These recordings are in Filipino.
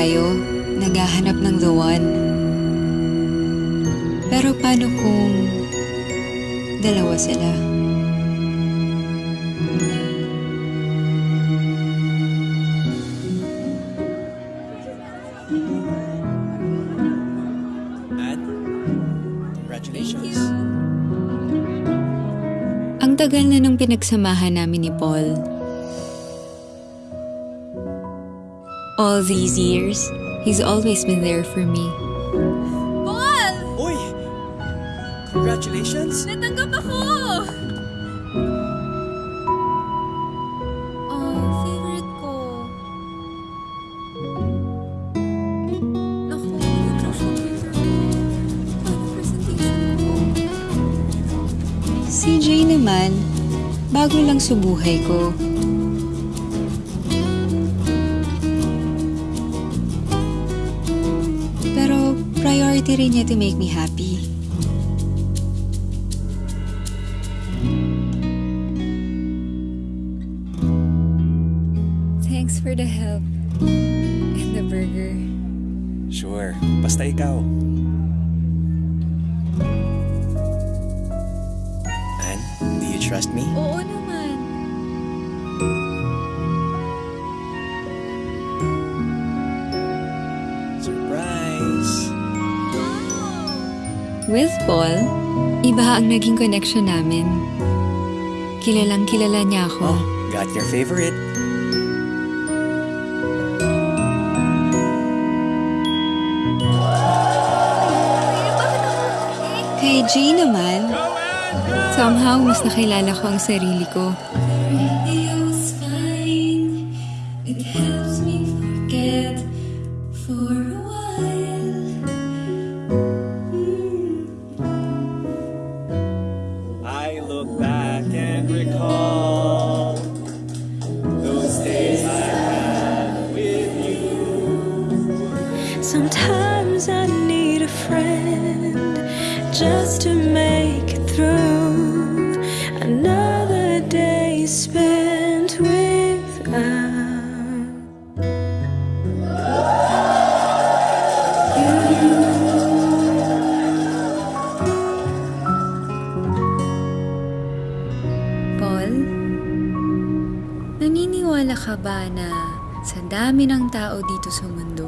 tayo, naghahanap ng the one. Pero paano kung dalawa sila? Congratulations. Ang tagal na nung pinagsamahan namin ni Paul. All these years, he's always been there for me. Paul! Uy! Congratulations! Natanggap ako! Oh, favorite ko. Naku? Si Jay naman, bago lang sa buhay ko. Priority rin niya to make me happy. Thanks for the help. And the burger. Sure, basta ikaw. Anne, do you trust me? Oo naman. With Paul, iba ang naging connection namin. Kilalang kilala niya ako. Oh, got your favorite. Kay Jay naman, somehow mas nakilala ko ang sarili ko. Sometimes I need a friend just to make it through another day spent without Paul, naniniwala ka ba na sa dami ng tao dito sa mundo,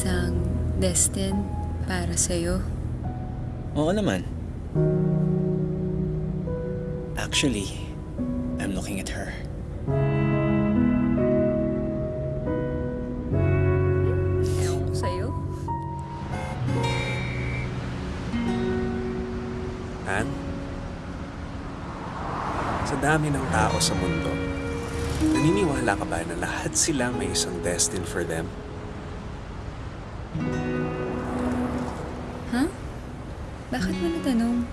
isang destined para sa'yo? Oo naman. Actually, I'm looking at her. Ewan ko sa'yo. Anne? Sa dami ng tao sa mundo, naniniwala ka ba na lahat sila may isang destined for them? Bakit mo natanong?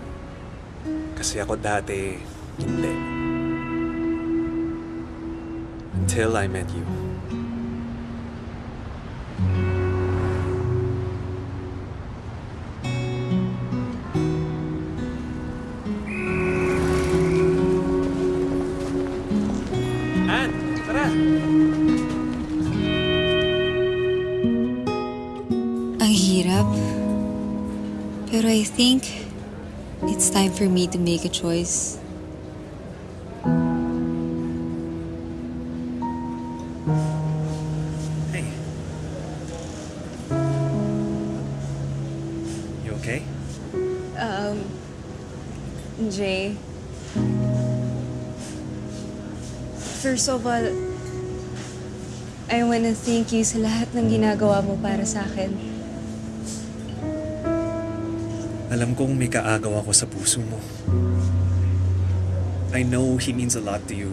Kasi ako dati, hindi. Until I met you. Anne, tara! Pero I think it's time for me to make a choice. Hey. You okay? Um, Jay. First of all, I wanna thank you sa lahat ng ginagawa mo para sa akin. Alam kong may kaagaw ako sa puso mo. I know he means a lot to you.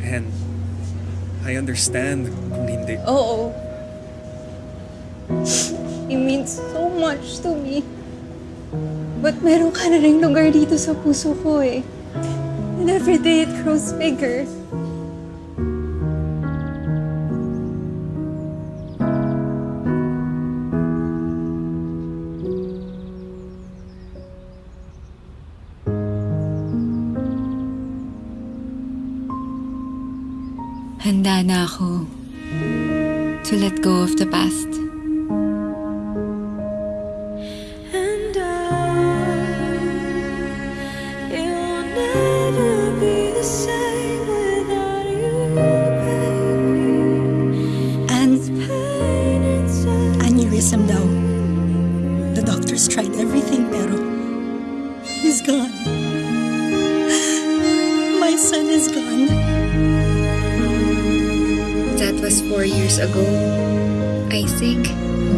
And I understand kung hindi. Oo. It means so much to me. But meron ka na rin lugar dito sa puso ko eh. And every day it grows bigger. Handa na ako to let go of the past. And I, it will never be the same without you, baby. And aneurysm daw. The doctors tried everything pero he's gone. My son is gone. That was four years ago. I think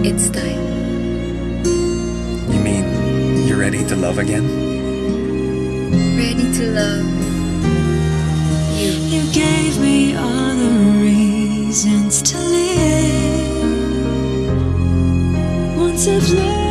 it's time. You mean you're ready to love again? Ready to love you. You gave me all the reasons to live. Once I've learned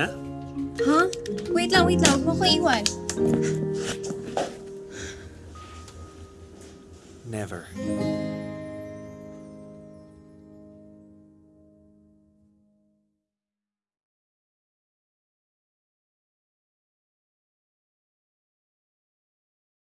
Na? Huh? Wait lang, wait lang. Huwag mo ko iwan. Never.